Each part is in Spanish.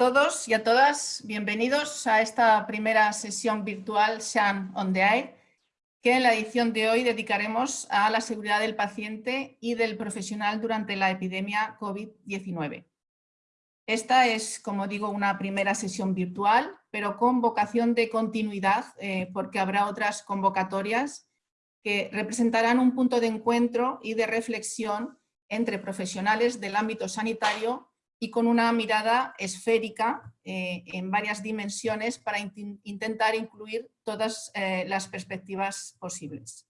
todos y a todas, bienvenidos a esta primera sesión virtual SHAN on the Air, que en la edición de hoy dedicaremos a la seguridad del paciente y del profesional durante la epidemia COVID-19. Esta es, como digo, una primera sesión virtual, pero con vocación de continuidad, eh, porque habrá otras convocatorias que representarán un punto de encuentro y de reflexión entre profesionales del ámbito sanitario y con una mirada esférica eh, en varias dimensiones para intentar incluir todas eh, las perspectivas posibles.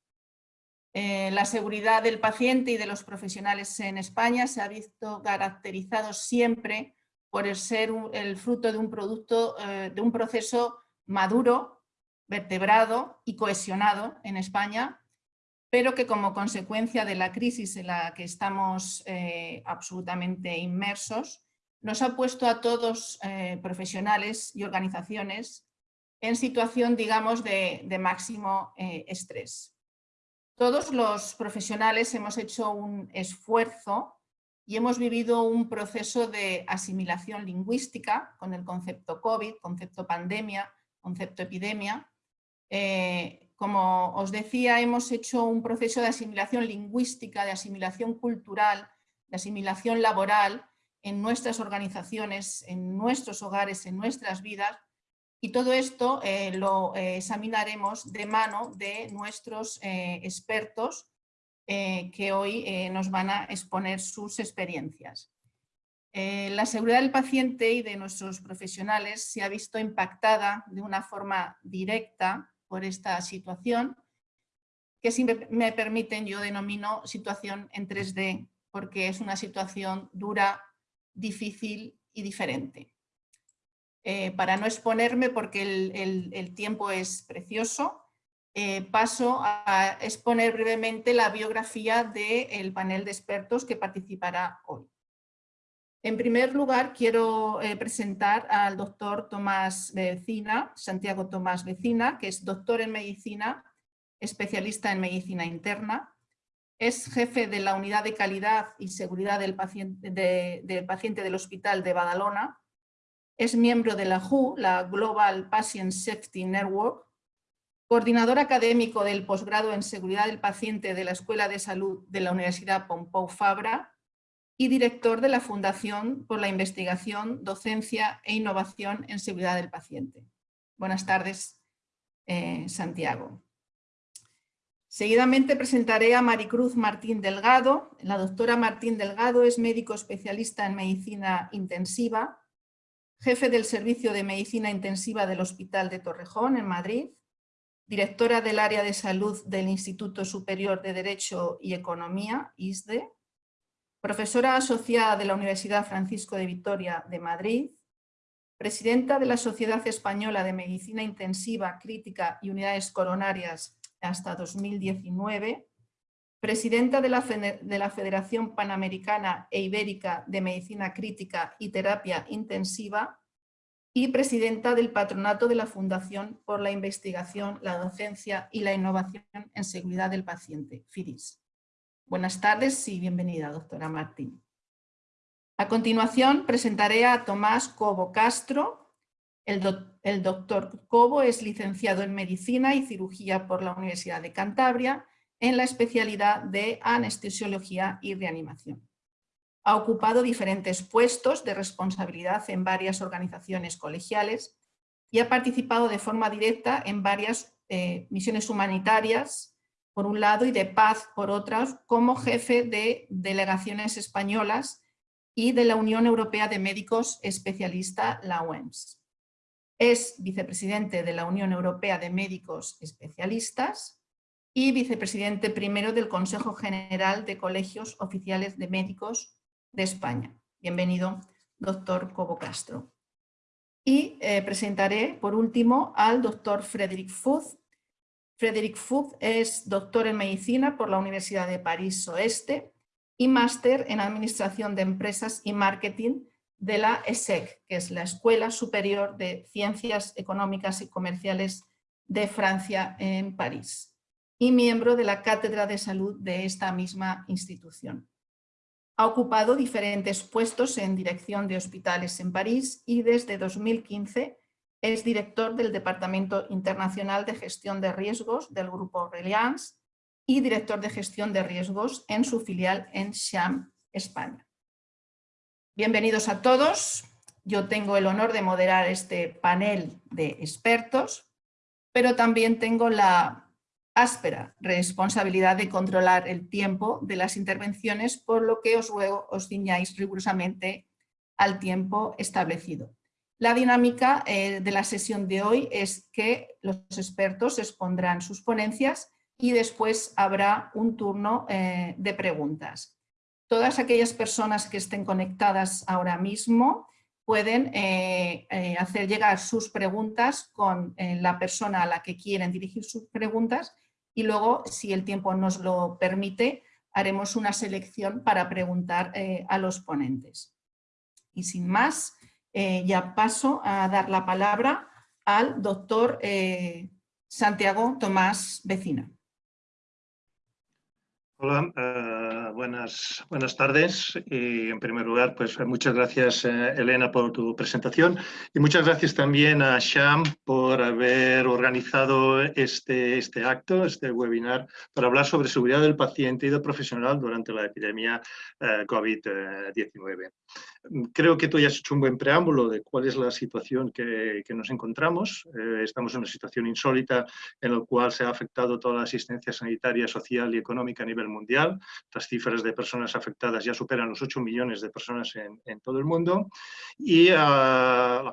Eh, la seguridad del paciente y de los profesionales en España se ha visto caracterizado siempre por el ser el fruto de un producto, de un proceso maduro, vertebrado y cohesionado en España pero que como consecuencia de la crisis en la que estamos eh, absolutamente inmersos, nos ha puesto a todos eh, profesionales y organizaciones en situación, digamos, de, máximo eh, estrés. Todos los profesionales hemos hecho un esfuerzo y hemos vivido un proceso de asimilación lingüística con el concepto COVID, concepto pandemia, concepto epidemia, como os decía, hemos hecho un proceso de asimilación lingüística, de asimilación cultural, de asimilación laboral en nuestras organizaciones, en nuestros hogares, en nuestras vidas, y todo esto eh, lo eh, examinaremos de mano de nuestros eh, expertos que hoy nos van a exponer sus experiencias. la seguridad del paciente y de nuestros profesionales se ha visto impactada de una forma directa por esta situación, que si me permiten yo denomino situación en 3D, porque es una situación dura, difícil y diferente. Eh, para no exponerme, porque el, tiempo es precioso, eh, paso a exponer brevemente la biografía del panel de expertos que participará hoy. En primer lugar, quiero eh, presentar al doctor Tomás Vecina, Santiago Tomás Vecina, que es doctor en medicina, especialista en medicina interna, es jefe de la unidad de calidad y seguridad del paciente, del Hospital de Badalona, es miembro de la WHO, la Global Patient Safety Network, coordinador académico del posgrado en seguridad del paciente de la Escuela de Salud de la Universidad Pompeu Fabra y director de la Fundación por la Investigación, Docencia e Innovación en Seguridad del Paciente. Buenas tardes, eh, Santiago. Seguidamente presentaré a Maricruz Martín Delgado. La doctora Martín Delgado es médico especialista en medicina intensiva, jefe del Servicio de Medicina Intensiva del Hospital de Torrejón, en Madrid, directora del área de salud del Instituto Superior de Derecho y Economía, ISDE, profesora asociada de la Universidad Francisco de Vitoria de Madrid, presidenta de la Sociedad Española de Medicina Intensiva, Crítica y Unidades Coronarias hasta 2019, presidenta de la, de la Federación Panamericana e Ibérica de Medicina Crítica y Terapia Intensiva y presidenta del Patronato de la Fundación por la Investigación, la Docencia y la Innovación en Seguridad del Paciente, FIDIS. Buenas tardes y bienvenida, doctora Martín. A continuación presentaré a Tomás Cobo Castro. El, doctor Cobo es licenciado en Medicina y Cirugía por la Universidad de Cantabria en la especialidad de Anestesiología y Reanimación. Ha ocupado diferentes puestos de responsabilidad en varias organizaciones colegiales y ha participado de forma directa en varias eh, misiones humanitarias por un lado, y de paz por otras, como jefe de delegaciones españolas y de la Unión Europea de Médicos Especialista, la OEMS. Es vicepresidente de la Unión Europea de Médicos Especialistas y vicepresidente primero del Consejo General de Colegios Oficiales de Médicos de España. Bienvenido, doctor Cobo Castro. Y eh, presentaré, por último, al doctor Frederick Fuz, Frederick Fug es doctor en medicina por la Universidad de París Oeste y máster en Administración de Empresas y Marketing de la ESSEC, que es la Escuela Superior de Ciencias Económicas y Comerciales de Francia en París y miembro de la Cátedra de Salud de esta misma institución. Ha ocupado diferentes puestos en dirección de hospitales en París y desde 2015 es director del Departamento Internacional de Gestión de Riesgos del Grupo Reliance y director de gestión de riesgos en su filial en Sham, España. Bienvenidos a todos. Yo tengo el honor de moderar este panel de expertos, pero también tengo la áspera responsabilidad de controlar el tiempo de las intervenciones, por lo que os ruego os ciñáis rigurosamente al tiempo establecido. La dinámica eh, de la sesión de hoy es que los expertos expondrán sus ponencias y después habrá un turno eh, de preguntas. Todas aquellas personas que estén conectadas ahora mismo pueden eh, hacer llegar sus preguntas con la persona a la que quieren dirigir sus preguntas y luego, si el tiempo nos lo permite, haremos una selección para preguntar a los ponentes. Y sin más, eh, ya paso a dar la palabra al doctor eh, Santiago Tomás Vecina. Hola, uh, buenas, buenas tardes y en primer lugar pues muchas gracias uh, Elena por tu presentación y muchas gracias también a Sham por haber organizado este, este acto, este webinar para hablar sobre seguridad del paciente y del profesional durante la epidemia uh, COVID-19. Creo que tú ya has hecho un buen preámbulo de cuál es la situación que, que nos encontramos. estamos en una situación insólita en la cual se ha afectado toda la asistencia sanitaria, social y económica a nivel mundial. Las cifras de personas afectadas ya superan los 8 millones de personas en, todo el mundo. Y a la,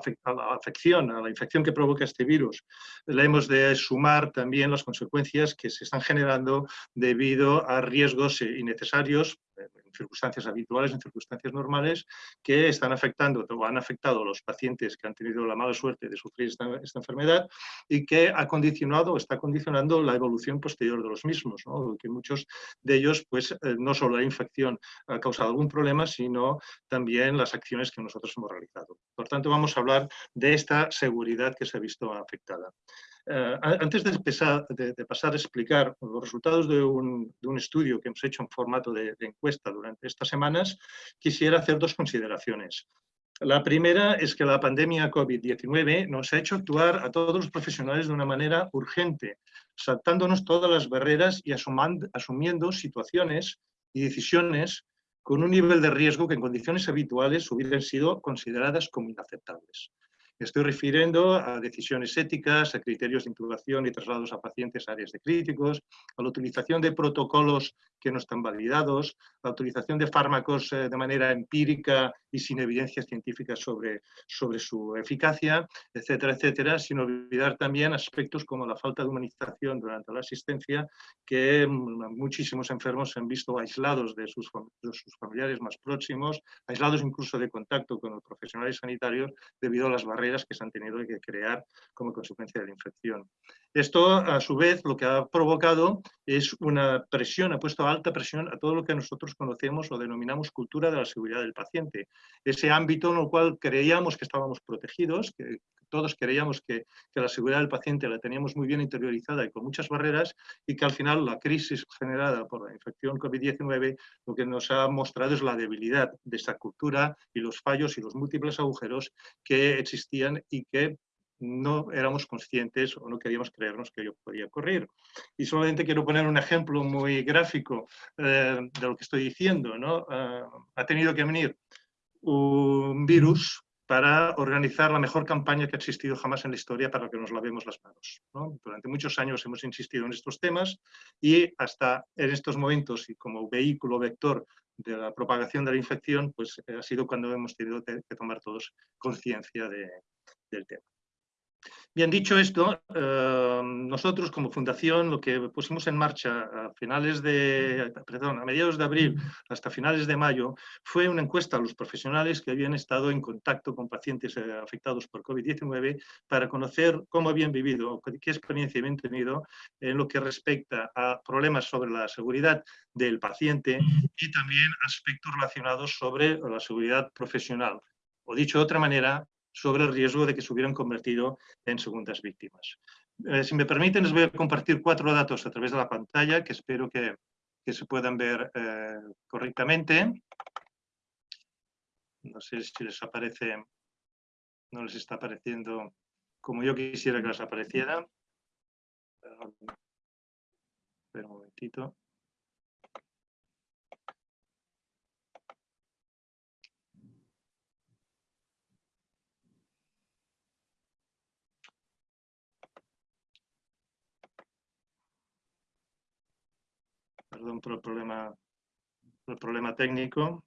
afección, a la infección que provoca este virus, le hemos de sumar también las consecuencias que se están generando debido a riesgos innecesarios en circunstancias habituales, en circunstancias normales, que están afectando o han afectado a los pacientes que han tenido la mala suerte de sufrir esta, enfermedad y que ha condicionado o está condicionando la evolución posterior de los mismos, ¿no? muchos de ellos, pues eh, no solo la infección ha causado algún problema, sino también las acciones que nosotros hemos realizado. Por tanto, vamos a hablar de esta seguridad que se ha visto afectada. Uh, antes de, pasar a explicar los resultados de un, estudio que hemos hecho en formato de, encuesta durante estas semanas, quisiera hacer dos consideraciones. La primera es que la pandemia COVID-19 nos ha hecho actuar a todos los profesionales de una manera urgente, saltándonos todas las barreras y asumiendo situaciones y decisiones con un nivel de riesgo que en condiciones habituales hubieran sido consideradas como inaceptables. Estoy refiriendo a decisiones éticas, a criterios de intubación y traslados a pacientes a áreas de críticos, a la utilización de protocolos que no están validados, la utilización de fármacos eh, de manera empírica y sin evidencias científicas sobre, sobre su eficacia, etcétera, etcétera, sin olvidar también aspectos como la falta de humanización durante la asistencia, que muchísimos enfermos se han visto aislados de sus, de sus familiares más próximos, aislados incluso de contacto con los profesionales sanitarios debido a las barreras que se han tenido que crear como consecuencia de la infección. Esto, a su vez, lo que ha provocado es una presión, ha puesto alta presión a todo lo que nosotros conocemos o denominamos cultura de la seguridad del paciente. Ese ámbito en el cual creíamos que estábamos protegidos, que todos creíamos que, que, la seguridad del paciente la teníamos muy bien interiorizada y con muchas barreras y que al final la crisis generada por la infección COVID-19 lo que nos ha mostrado es la debilidad de esta cultura y los fallos y los múltiples agujeros que existían y que no éramos conscientes o no queríamos creernos que ello podía ocurrir. Y solamente quiero poner un ejemplo muy gráfico eh, de lo que estoy diciendo. ¿no? Uh, ha tenido que venir un virus para organizar la mejor campaña que ha existido jamás en la historia para que nos lavemos las manos. ¿no? Durante muchos años hemos insistido en estos temas y hasta en estos momentos y como vehículo vector de la propagación de la infección, pues ha sido cuando hemos tenido que tomar todos conciencia de, del tema. Bien, dicho esto, eh, nosotros como fundación lo que pusimos en marcha a finales de, perdón, a mediados de abril hasta finales de mayo fue una encuesta a los profesionales que habían estado en contacto con pacientes eh, afectados por COVID-19 para conocer cómo habían vivido, qué experiencia habían tenido en lo que respecta a problemas sobre la seguridad del paciente y también aspectos relacionados sobre la seguridad profesional. O dicho de otra manera, sobre el riesgo de que se hubieran convertido en segundas víctimas. Eh, si me permiten, les voy a compartir cuatro datos a través de la pantalla que espero que, que se puedan ver eh, correctamente. No sé si les aparece, no les está apareciendo como yo quisiera que les apareciera. Espera un momentito. Perdón por el problema, por el problema técnico.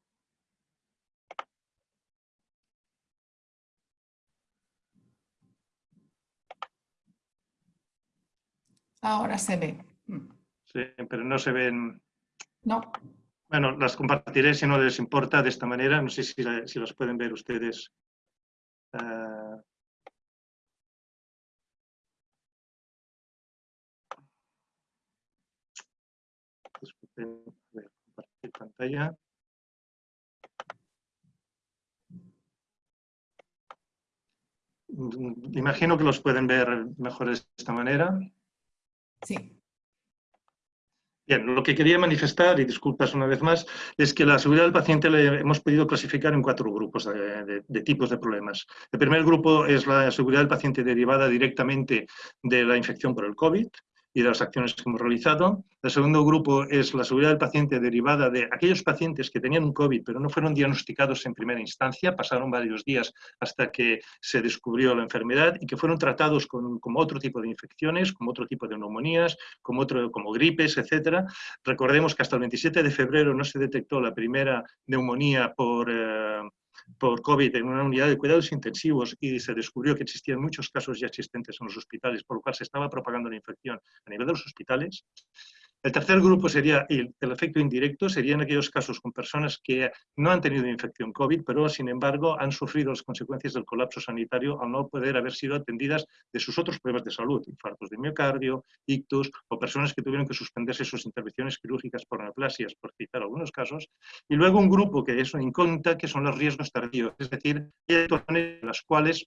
Ahora se ve. Mm. Sí, pero no se ven. No. Bueno, las compartiré si no les importa de esta manera. No sé si, si las pueden ver ustedes. Uh... A ver, compartir pantalla. Imagino que los pueden ver mejor de esta manera. Sí. Bien, lo que quería manifestar, y disculpas una vez más, es que la seguridad del paciente le hemos podido clasificar en cuatro grupos de, de, tipos de problemas. El primer grupo es la seguridad del paciente derivada directamente de la infección por el COVID y de las acciones que hemos realizado. El segundo grupo es la seguridad del paciente derivada de aquellos pacientes que tenían un COVID pero no fueron diagnosticados en primera instancia, pasaron varios días hasta que se descubrió la enfermedad y que fueron tratados con, como otro tipo de infecciones, como otro tipo de neumonías, como, otro, como gripes, etc. Recordemos que hasta el 27 de febrero no se detectó la primera neumonía por... Eh, por COVID en una unidad de cuidados intensivos y se descubrió que existían muchos casos ya existentes en los hospitales, por lo cual se estaba propagando la infección a nivel de los hospitales, el tercer grupo sería el, el, efecto indirecto, serían aquellos casos con personas que no han tenido infección COVID, pero sin embargo han sufrido las consecuencias del colapso sanitario al no poder haber sido atendidas de sus otros problemas de salud, infartos de miocardio, ictus, o personas que tuvieron que suspenderse sus intervenciones quirúrgicas por neoplasias, por citar algunos casos. Y luego un grupo que es una incógnita, que son los riesgos tardíos, es decir, en las cuales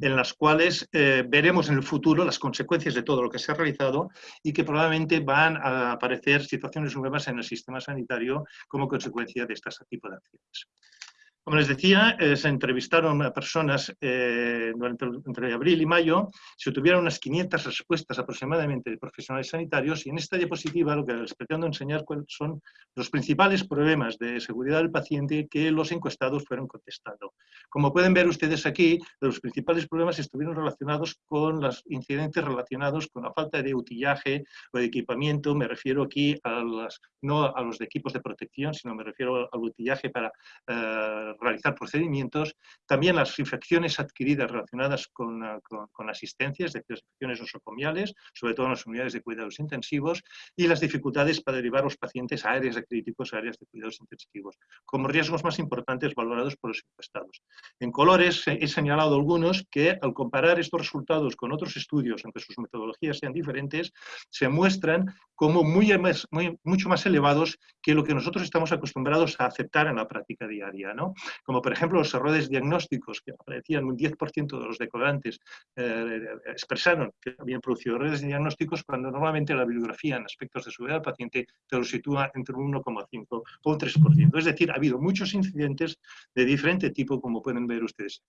en las cuales eh, veremos en el futuro las consecuencias de todo lo que se ha realizado y que probablemente van a aparecer situaciones nuevas en el sistema sanitario como consecuencia de este tipo de acciones. Como les decía, eh, se entrevistaron a personas eh, durante, entre abril y mayo, se obtuvieron unas 500 respuestas aproximadamente de profesionales sanitarios y en esta diapositiva lo que les pretendo enseñar son los principales problemas de seguridad del paciente que los encuestados fueron contestando. Como pueden ver ustedes aquí, los principales problemas estuvieron relacionados con los incidentes relacionados con la falta de utillaje o de equipamiento, me refiero aquí a las, no a los de equipos de protección, sino me refiero al utillaje para eh, realizar procedimientos, también las infecciones adquiridas relacionadas con, con, con asistencia, las infecciones nosocomiales, sobre todo en las unidades de cuidados intensivos, y las dificultades para derivar los pacientes a áreas de críticos, a áreas de cuidados intensivos, como riesgos más importantes valorados por los encuestados. En colores he señalado algunos que al comparar estos resultados con otros estudios, aunque sus metodologías sean diferentes, se muestran como muy, mucho más elevados que lo que nosotros estamos acostumbrados a aceptar en la práctica diaria. ¿no? Como por ejemplo los errores diagnósticos, que aparecían un 10% de los decorantes, eh, expresaron que habían producido errores diagnósticos cuando normalmente la bibliografía en aspectos de seguridad del paciente te lo sitúa entre un 1,5 o un 3%. Es decir, ha habido muchos incidentes de diferente tipo, como pueden ver ustedes.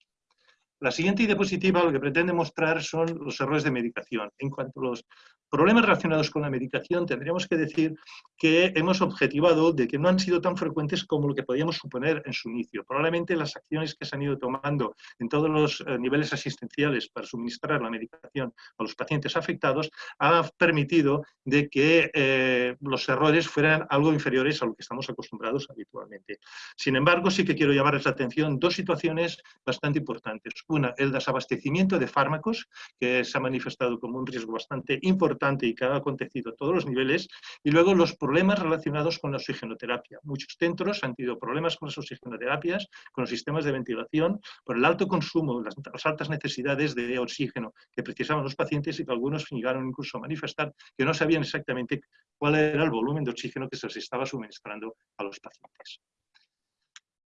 La siguiente diapositiva lo que pretende mostrar son los errores de medicación. En cuanto a los problemas relacionados con la medicación, tendríamos que decir que hemos objetivado de que no han sido tan frecuentes como lo que podíamos suponer en su inicio. Probablemente las acciones que se han ido tomando en todos los eh, niveles asistenciales para suministrar la medicación a los pacientes afectados ha permitido de que eh, los errores fueran algo inferiores a lo que estamos acostumbrados habitualmente. Sin embargo, sí que quiero llamarles la atención dos situaciones bastante importantes. Una, el desabastecimiento de fármacos, que se ha manifestado como un riesgo bastante importante y que ha acontecido a todos los niveles, y luego los problemas relacionados con la oxigenoterapia. Muchos centros han tenido problemas con las oxigenoterapias, con los sistemas de ventilación, por el alto consumo, las, las altas necesidades de oxígeno que precisaban los pacientes y que algunos llegaron incluso a manifestar que no sabían exactamente cuál era el volumen de oxígeno que se les estaba suministrando a los pacientes.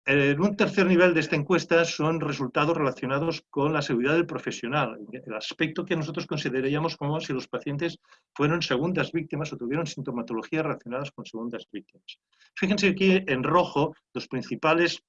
En un tercer nivel de esta encuesta son resultados relacionados con la seguridad del profesional, el aspecto que nosotros consideraríamos como si los pacientes fueron segundas víctimas o tuvieron sintomatologías relacionadas con segundas víctimas. Fíjense aquí en rojo los principales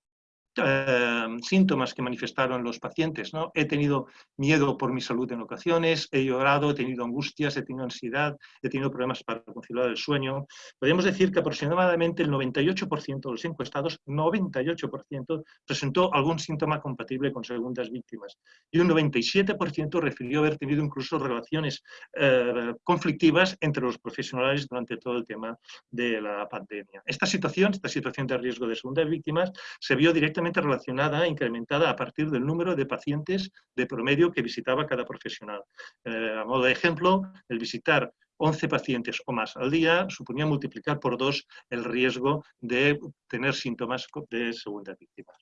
eh, síntomas que manifestaron los pacientes. ¿no? He tenido miedo por mi salud en ocasiones, he llorado, he tenido angustias, he tenido ansiedad, he tenido problemas para conciliar el sueño. Podríamos decir que aproximadamente el 98% de los encuestados, 98%, presentó algún síntoma compatible con segundas víctimas. Y un 97% refirió haber tenido incluso relaciones eh, conflictivas entre los profesionales durante todo el tema de la pandemia. Esta situación, esta situación de riesgo de segundas víctimas, se vio directamente relacionada, incrementada a partir del número de pacientes de promedio que visitaba cada profesional. Eh, a modo de ejemplo, el visitar 11 pacientes o más al día suponía multiplicar por dos el riesgo de tener síntomas de segunda víctima.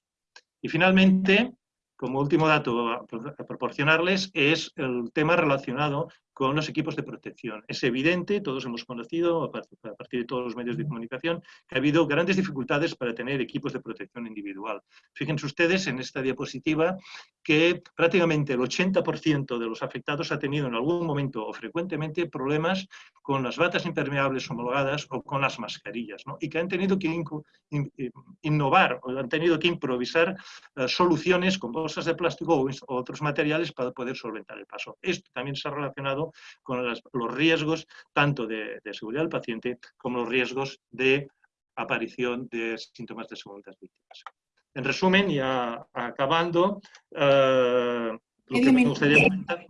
Y finalmente, como último dato a proporcionarles, es el tema relacionado con los equipos de protección. Es evidente, todos hemos conocido, a partir de todos los medios de comunicación, que ha habido grandes dificultades para tener equipos de protección individual. Fíjense ustedes en esta diapositiva que prácticamente el 80% de los afectados ha tenido en algún momento o frecuentemente problemas con las batas impermeables homologadas o con las mascarillas, y que han tenido que innovar o han tenido que improvisar eh, soluciones con bolsas de plástico o otros materiales para poder solventar el paso. Esto también se ha relacionado con los riesgos tanto de, seguridad del paciente como los riesgos de aparición de síntomas de segundas víctimas. En resumen, ya acabando, eh, lo que me gustaría comentar,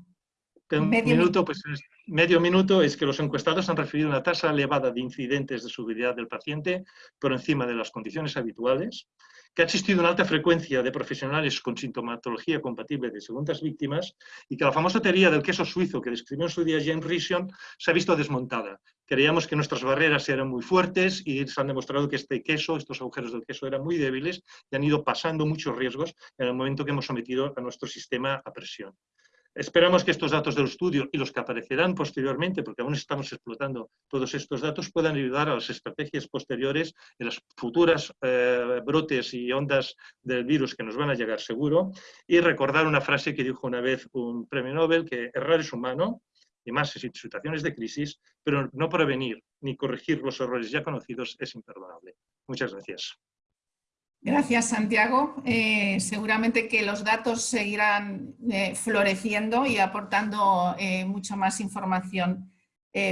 un minuto, pues medio minuto es que los encuestados han referido una tasa elevada de incidentes de seguridad del paciente por encima de las condiciones habituales, que ha existido una alta frecuencia de profesionales con sintomatología compatible de segundas víctimas y que la famosa teoría del queso suizo que describió en su día James Rison se ha visto desmontada. Creíamos que nuestras barreras eran muy fuertes y se han demostrado que este queso, estos agujeros del queso eran muy débiles y han ido pasando muchos riesgos en el momento que hemos sometido a nuestro sistema a presión. Esperamos que estos datos del estudio y los que aparecerán posteriormente, porque aún estamos explotando todos estos datos, puedan ayudar a las estrategias posteriores en las futuras eh, brotes y ondas del virus que nos van a llegar seguro. Y recordar una frase que dijo una vez un premio Nobel, que errar es humano, y más en situaciones de crisis, pero no prevenir ni corregir los errores ya conocidos es imperdonable. Muchas gracias. Gracias, Santiago. Eh, seguramente que los datos seguirán eh, floreciendo y aportando eh, mucha más información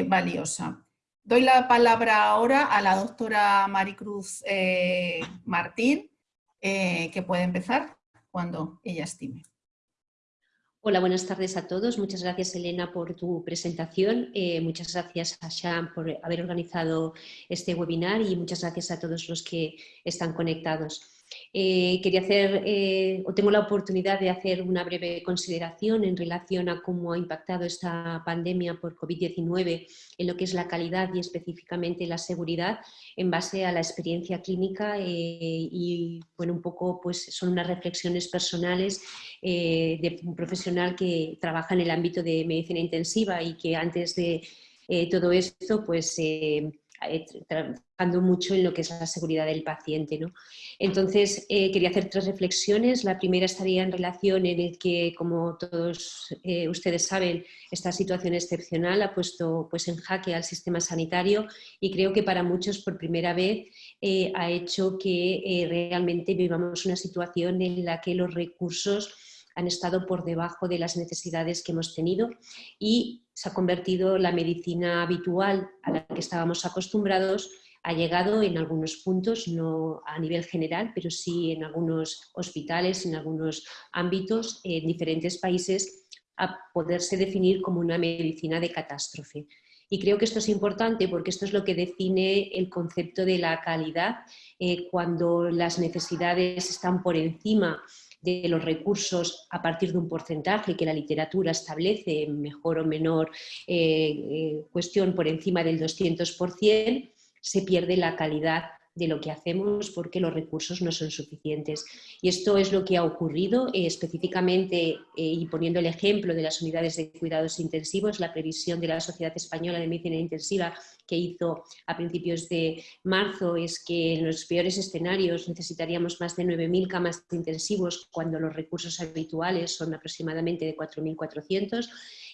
valiosa. Doy la palabra ahora a la doctora Maricruz Martín, que puede empezar cuando ella estime. Hola, buenas tardes a todos. Muchas gracias, Elena, por tu presentación. muchas gracias a Sham por haber organizado este webinar y muchas gracias a todos los que están conectados. Eh, quería hacer, eh, o tengo la oportunidad de hacer una breve consideración en relación a cómo ha impactado esta pandemia por COVID-19 en lo que es la calidad y específicamente la seguridad en base a la experiencia clínica eh, y bueno, un poco pues son unas reflexiones personales de un profesional que trabaja en el ámbito de medicina intensiva y que antes de todo esto pues eh, trabajando mucho en lo que es la seguridad del paciente. ¿no? Entonces, eh, quería hacer tres reflexiones. La primera estaría en relación en el que, como todos eh, ustedes saben, esta situación excepcional ha puesto pues, en jaque al sistema sanitario y creo que para muchos por primera vez ha hecho que realmente vivamos una situación en la que los recursos han estado por debajo de las necesidades que hemos tenido y se ha convertido la medicina habitual a la que estábamos acostumbrados ha llegado en algunos puntos, no a nivel general, pero sí en algunos hospitales, en algunos ámbitos, en diferentes países, a poderse definir como una medicina de catástrofe. Y creo que esto es importante porque esto es lo que define el concepto de la calidad eh, cuando las necesidades están por encima de los recursos a partir de un porcentaje que la literatura establece, mejor o menor eh, eh, cuestión por encima del 200%, se pierde la calidad de lo que hacemos porque los recursos no son suficientes. Y esto es lo que ha ocurrido eh, específicamente, eh, y poniendo el ejemplo de las unidades de cuidados intensivos, la previsión de la Sociedad Española de Medicina Intensiva que hizo a principios de marzo es que en los peores escenarios necesitaríamos más de 9.000 camas intensivos cuando los recursos habituales son aproximadamente de 4.400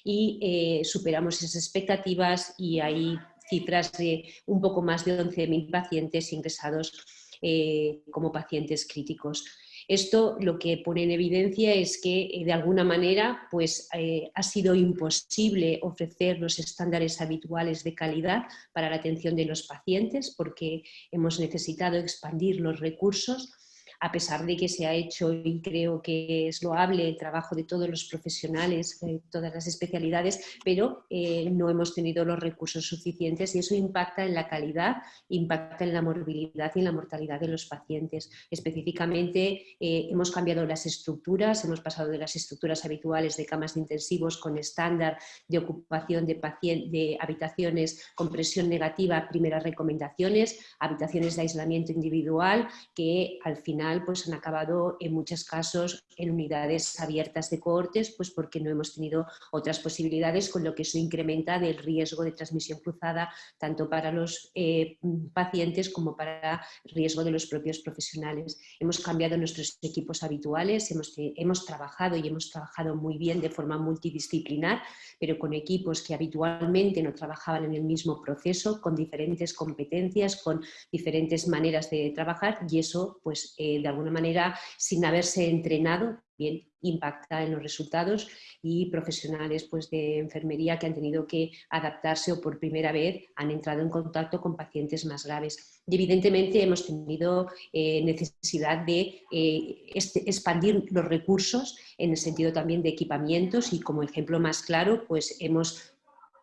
y eh, superamos esas expectativas y hay cifras de un poco más de 11.000 pacientes ingresados eh, como pacientes críticos. Esto lo que pone en evidencia es que eh, de alguna manera pues, eh, ha sido imposible ofrecer los estándares habituales de calidad para la atención de los pacientes porque hemos necesitado expandir los recursos a pesar de que se ha hecho y creo que es loable el trabajo de todos los profesionales, de todas las especialidades, pero eh, no hemos tenido los recursos suficientes y eso impacta en la calidad, impacta en la morbilidad y en la mortalidad de los pacientes. Específicamente eh, hemos cambiado las estructuras, hemos pasado de las estructuras habituales de camas de intensivos con estándar de ocupación de, de habitaciones con presión negativa, primeras recomendaciones, habitaciones de aislamiento individual que al final pues han acabado en muchos casos en unidades abiertas de cohortes, pues porque no hemos tenido otras posibilidades, con lo que eso incrementa el riesgo de transmisión cruzada tanto para los eh, pacientes como para riesgo de los propios profesionales. Hemos cambiado nuestros equipos habituales, hemos, hemos trabajado y hemos trabajado muy bien de forma multidisciplinar, pero con equipos que habitualmente no trabajaban en el mismo proceso, con diferentes competencias, con diferentes maneras de trabajar y eso pues eh, de alguna manera, sin haberse entrenado, bien impacta en los resultados y profesionales pues, de enfermería que han tenido que adaptarse o por primera vez han entrado en contacto con pacientes más graves. Evidentemente hemos tenido eh, necesidad de eh, este, expandir los recursos en el sentido también de equipamientos y como ejemplo más claro pues hemos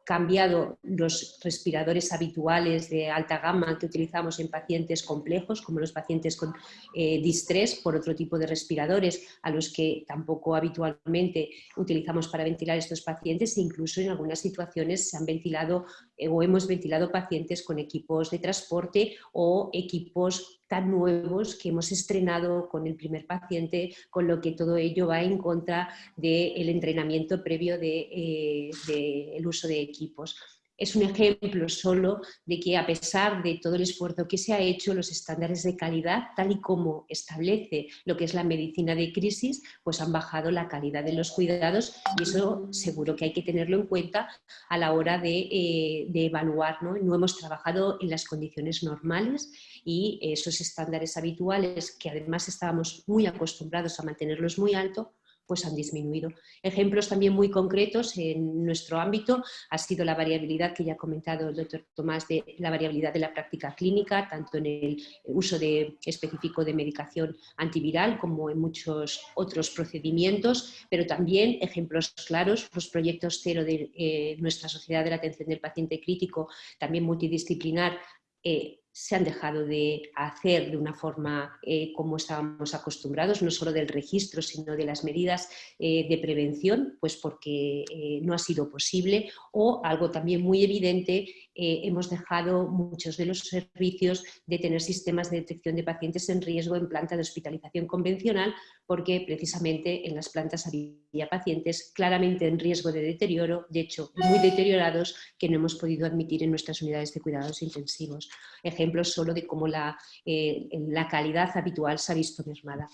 cambiado los respiradores habituales de alta gama que utilizamos en pacientes complejos, como los pacientes con eh, distrés, por otro tipo de respiradores a los que tampoco habitualmente utilizamos para ventilar estos pacientes e incluso en algunas situaciones se han ventilado o hemos ventilado pacientes con equipos de transporte o equipos tan nuevos que hemos estrenado con el primer paciente, con lo que todo ello va en contra del entrenamiento previo del de, eh, uso de equipos es un ejemplo solo de que a pesar de todo el esfuerzo que se ha hecho, los estándares de calidad, tal y como establece lo que es la medicina de crisis, pues han bajado la calidad de los cuidados y eso seguro que hay que tenerlo en cuenta a la hora de, eh, evaluar. ¿no? no hemos trabajado en las condiciones normales y esos estándares habituales que además estábamos muy acostumbrados a mantenerlos muy alto, pues han disminuido. Ejemplos también muy concretos en nuestro ámbito ha sido la variabilidad que ya ha comentado el doctor Tomás, de la variabilidad de la práctica clínica, tanto en el uso específico de medicación antiviral como en muchos otros procedimientos, pero también ejemplos claros, los proyectos cero de eh, nuestra sociedad de la atención del paciente crítico, también multidisciplinar, eh, se han dejado de hacer de una forma eh, como estábamos acostumbrados, no solo del registro, sino de las medidas eh, de prevención, pues porque eh, no ha sido posible, o algo también muy evidente, hemos dejado muchos de los servicios de tener sistemas de detección de pacientes en riesgo en planta de hospitalización convencional, porque precisamente en las plantas había pacientes claramente en riesgo de deterioro, de hecho muy deteriorados, que no hemos podido admitir en nuestras unidades de cuidados intensivos ejemplos solo de cómo la, eh, la calidad habitual se ha visto mermada.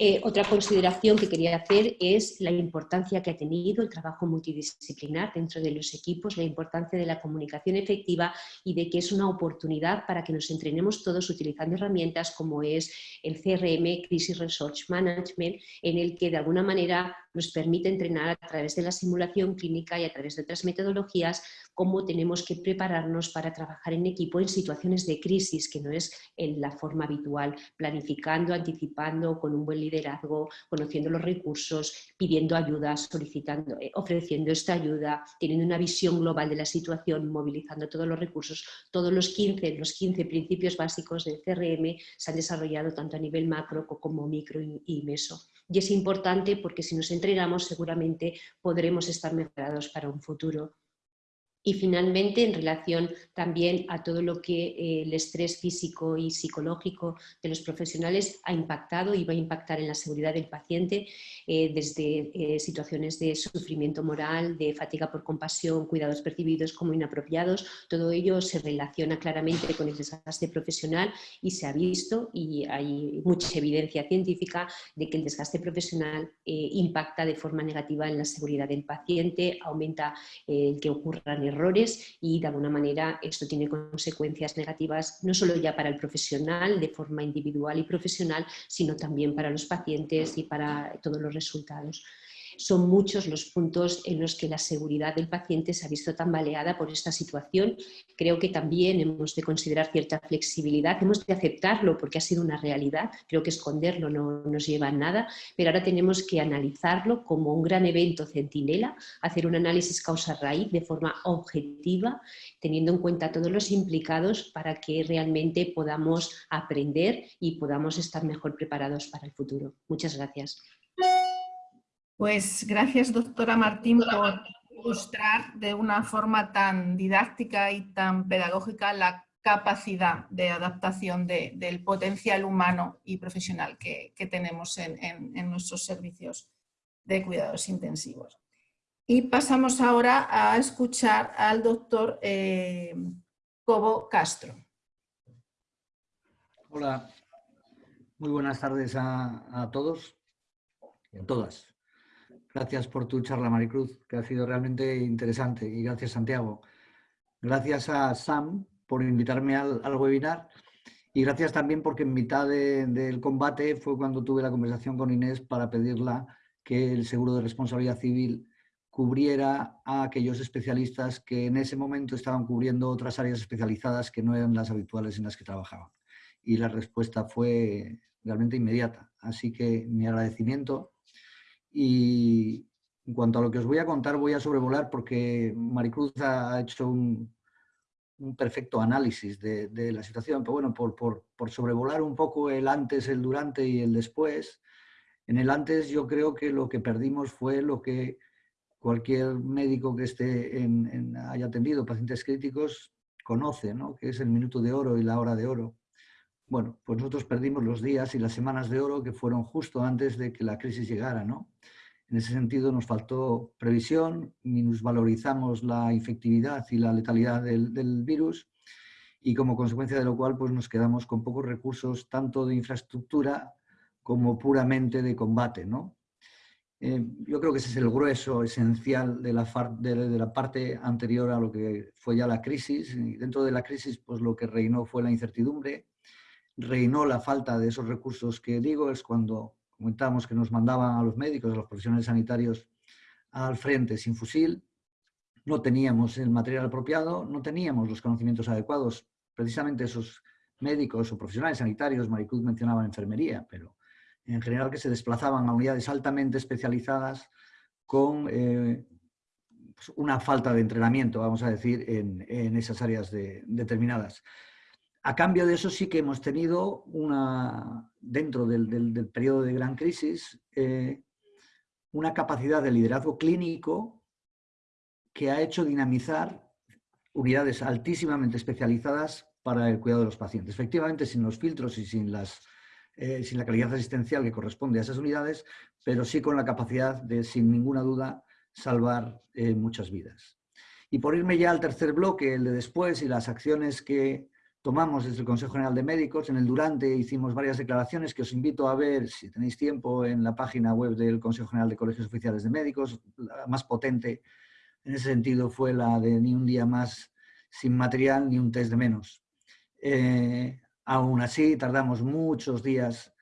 Eh, otra consideración que quería hacer es la importancia que ha tenido el trabajo multidisciplinar dentro de los equipos, la importancia de la comunicación efectiva y de que es una oportunidad para que nos entrenemos todos utilizando herramientas como es el CRM, Crisis Research Management, en el que de alguna manera nos permite entrenar a través de la simulación clínica y a través de otras metodologías cómo tenemos que prepararnos para trabajar en equipo en situaciones de crisis, que no es en la forma habitual, planificando, anticipando, con un buen liderazgo, conociendo los recursos, pidiendo ayuda, solicitando, eh, ofreciendo esta ayuda, teniendo una visión global de la situación, movilizando todos los recursos. Todos los 15, los 15 principios básicos del CRM se han desarrollado tanto a nivel macro como micro y meso. Y es importante porque si nos seguramente podremos estar mejorados para un futuro. Y finalmente, en relación también a todo lo que eh, el estrés físico y psicológico de los profesionales ha impactado y va a impactar en la seguridad del paciente, eh, desde eh, situaciones de sufrimiento moral, de fatiga por compasión, cuidados percibidos como inapropiados, todo ello se relaciona claramente con el desgaste profesional y se ha visto, y hay mucha evidencia científica, de que el desgaste profesional impacta de forma negativa en la seguridad del paciente, aumenta el que ocurran errores y de alguna manera esto tiene consecuencias negativas no solo ya para el profesional de forma individual y profesional, sino también para los pacientes y para todos los resultados. Son muchos los puntos en los que la seguridad del paciente se ha visto tambaleada por esta situación. Creo que también hemos de considerar cierta flexibilidad, hemos de aceptarlo porque ha sido una realidad, creo que esconderlo no nos lleva a nada, pero ahora tenemos que analizarlo como un gran evento centinela, hacer un análisis causa-raíz de forma objetiva, teniendo en cuenta todos los implicados para que realmente podamos aprender y podamos estar mejor preparados para el futuro. Muchas gracias. Pues gracias, doctora Martín, por ilustrar de una forma tan didáctica y tan pedagógica la capacidad de adaptación del potencial humano y profesional que, tenemos en, nuestros servicios de cuidados intensivos. Y pasamos ahora a escuchar al doctor eh, Cobo Castro. Hola, muy buenas tardes a, a todos y a todas. Gracias por tu charla, Maricruz, que ha sido realmente interesante. Y gracias, Santiago. Gracias a Sam por invitarme al, webinar. Y gracias también porque en mitad del combate fue cuando tuve la conversación con Inés para pedirla que el seguro de responsabilidad civil cubriera a aquellos especialistas que en ese momento estaban cubriendo otras áreas especializadas que no eran las habituales en las que trabajaban. Y la respuesta fue realmente inmediata. Así que mi agradecimiento y en cuanto a lo que os voy a contar, voy a sobrevolar porque Maricruz ha hecho un, perfecto análisis de, la situación, pero bueno, por, por, sobrevolar un poco el antes, el durante y el después, en el antes yo creo que lo que perdimos fue lo que cualquier médico que esté en, haya atendido pacientes críticos conoce, ¿no? que es el minuto de oro y la hora de oro. Bueno, pues nosotros perdimos los días y las semanas de oro que fueron justo antes de que la crisis llegara, ¿no? En ese sentido nos faltó previsión, minusvalorizamos la infectividad y la letalidad del, virus y como consecuencia de lo cual pues nos quedamos con pocos recursos tanto de infraestructura como puramente de combate, ¿no? Eh, yo creo que ese es el grueso esencial de la, de, la, parte anterior a lo que fue ya la crisis. Dentro de la crisis, pues lo que reinó fue la incertidumbre, reinó la falta de esos recursos que digo, es cuando comentamos que nos mandaban a los médicos, a los profesionales sanitarios al frente sin fusil, no teníamos el material apropiado, no teníamos los conocimientos adecuados, precisamente esos médicos o profesionales sanitarios, Maricruz mencionaba enfermería, pero en general que se desplazaban a unidades altamente especializadas con eh, pues una falta de entrenamiento, vamos a decir, en, esas áreas determinadas. A cambio de eso sí que hemos tenido una, dentro del, periodo de gran crisis, eh, una capacidad de liderazgo clínico que ha hecho dinamizar unidades altísimamente especializadas para el cuidado de los pacientes. Efectivamente, sin los filtros y sin, las, eh, sin la calidad asistencial que corresponde a esas unidades, pero sí con la capacidad de, sin ninguna duda, salvar eh, muchas vidas. Y por irme ya al tercer bloque, el de después y las acciones que tomamos desde el Consejo General de Médicos. En el durante hicimos varias declaraciones que os invito a ver, si tenéis tiempo, en la página web del Consejo General de Colegios Oficiales de Médicos. La más potente en ese sentido fue la de ni un día más sin material ni un test de menos. Eh, aún así, tardamos muchos días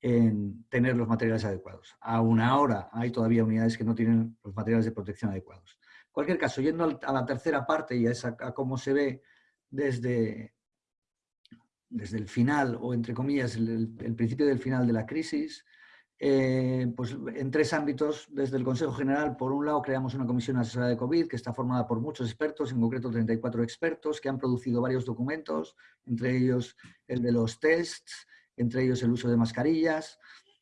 en tener los materiales adecuados. Aún ahora hay todavía unidades que no tienen los materiales de protección adecuados. En cualquier caso, yendo a la tercera parte y a, esa, a cómo se ve desde, desde el final, o entre comillas, el, principio del final de la crisis, eh, pues en tres ámbitos, desde el Consejo General, por un lado creamos una comisión asesora de COVID que está formada por muchos expertos, en concreto 34 expertos, que han producido varios documentos, entre ellos el de los tests, entre ellos el uso de mascarillas,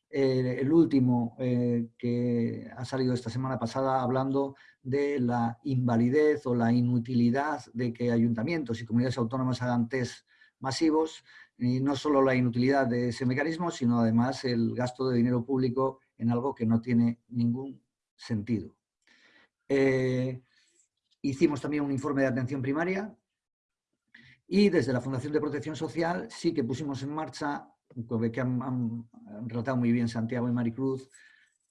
eh, el último eh, que ha salido esta semana pasada hablando de la invalidez o la inutilidad de que ayuntamientos y comunidades autónomas hagan test masivos y no solo la inutilidad de ese mecanismo, sino además el gasto de dinero público en algo que no tiene ningún sentido. Eh, hicimos también un informe de atención primaria y desde la Fundación de Protección Social sí que pusimos en marcha, que han, relatado muy bien Santiago y Maricruz,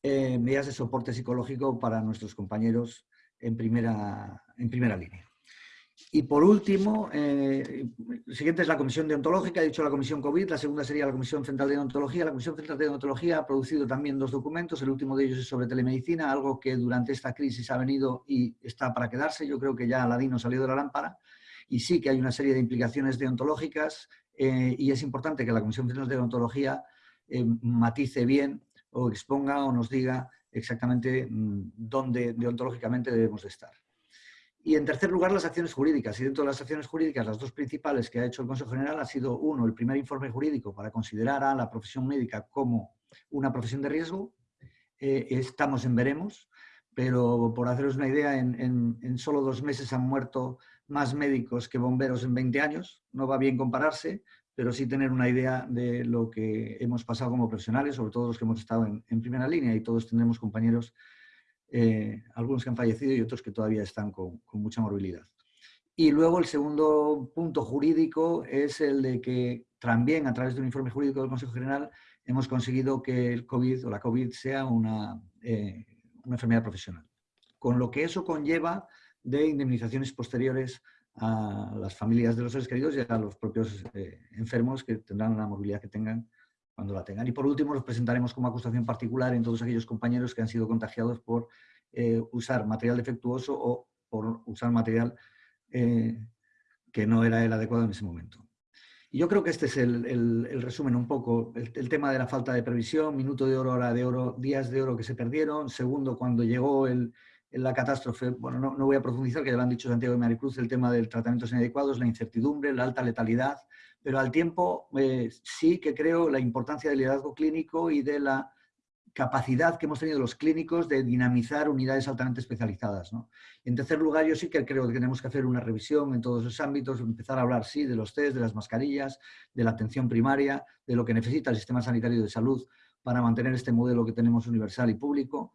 eh, medidas de soporte psicológico para nuestros compañeros en primera, en primera línea. Y por último, eh, el siguiente es la comisión deontológica, he dicho la comisión COVID, la segunda sería la comisión central de deontología. La comisión central de deontología ha producido también dos documentos, el último de ellos es sobre telemedicina, algo que durante esta crisis ha venido y está para quedarse, yo creo que ya Aladino salió de la lámpara, y sí que hay una serie de implicaciones deontológicas eh, y es importante que la comisión central de deontología eh, matice bien o exponga o nos diga exactamente mm, dónde deontológicamente debemos de estar. Y en tercer lugar, las acciones jurídicas. Y dentro de las acciones jurídicas, las dos principales que ha hecho el Consejo General ha sido, uno, el primer informe jurídico para considerar a la profesión médica como una profesión de riesgo. Eh, estamos en veremos, pero por haceros una idea, en, en, solo dos meses han muerto más médicos que bomberos en 20 años. No va bien compararse, pero sí tener una idea de lo que hemos pasado como profesionales, sobre todo los que hemos estado en, en primera línea y todos tendremos compañeros eh, algunos que han fallecido y otros que todavía están con, mucha morbilidad. Y luego el segundo punto jurídico es el de que también a través de un informe jurídico del Consejo General hemos conseguido que el COVID o la COVID sea una, eh, una enfermedad profesional. Con lo que eso conlleva de indemnizaciones posteriores a las familias de los seres queridos y a los propios eh, enfermos que tendrán la movilidad que tengan cuando la tengan. Y por último, los presentaremos como acusación particular en todos aquellos compañeros que han sido contagiados por eh, usar material defectuoso o por usar material eh, que no era el adecuado en ese momento. Y yo creo que este es el, resumen un poco, el, tema de la falta de previsión, minuto de oro, hora de oro, días de oro que se perdieron, segundo, cuando llegó la catástrofe, bueno, no, no, voy a profundizar, que ya lo han dicho Santiago y Maricruz, el tema del tratamientos inadecuados, la incertidumbre, la alta letalidad, pero al tiempo eh, sí que creo la importancia del liderazgo clínico y de la capacidad que hemos tenido los clínicos de dinamizar unidades altamente especializadas. En tercer lugar, yo sí que creo que tenemos que hacer una revisión en todos esos ámbitos, empezar a hablar, sí, de los test, de las mascarillas, de la atención primaria, de lo que necesita el sistema sanitario de salud para mantener este modelo que tenemos universal y público,